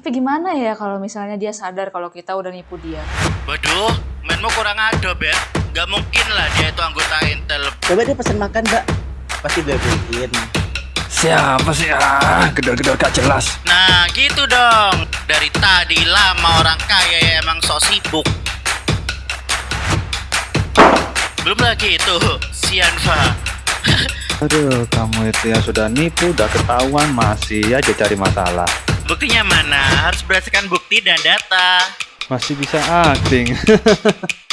Tapi gimana ya kalau misalnya dia sadar kalau kita udah nipu dia? Waduh, mainmu kurang ado, Bet. Gak mungkin lah dia itu anggota Intel. Coba dia pesan makan, Mbak. Pasti gue beliin. Siapa sih ah gedor-gedor gak jelas. Nah, gitu dong. Dari tadi lama orang kaya ya emang sok sibuk. Belum lagi itu, Sianfa. Aduh, kamu itu yang sudah nipu, udah ketahuan, masih aja cari masalah. Buktinya mana? Harus berdasarkan bukti dan data. Masih bisa acting.